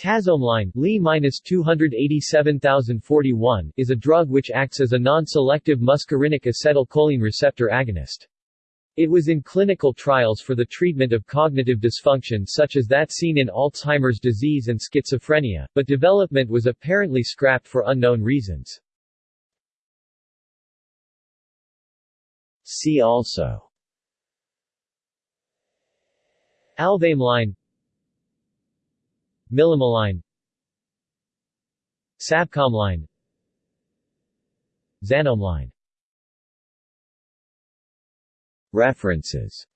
Tazomeline Li-287041 is a drug which acts as a non-selective muscarinic acetylcholine receptor agonist. It was in clinical trials for the treatment of cognitive dysfunction such as that seen in Alzheimer's disease and schizophrenia, but development was apparently scrapped for unknown reasons. See also Alvameline Milameline Sabcomeline. Xanomeline References